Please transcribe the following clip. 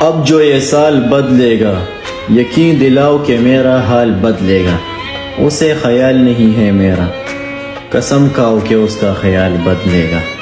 اب جو یہ سال بدلے گا، یقین دلاؤ کہ میرا حال بدلے گا۔ اسے خیال نہیں ہے میرا۔ قسم کھاؤ کہ اس کا خیال بدلے گا۔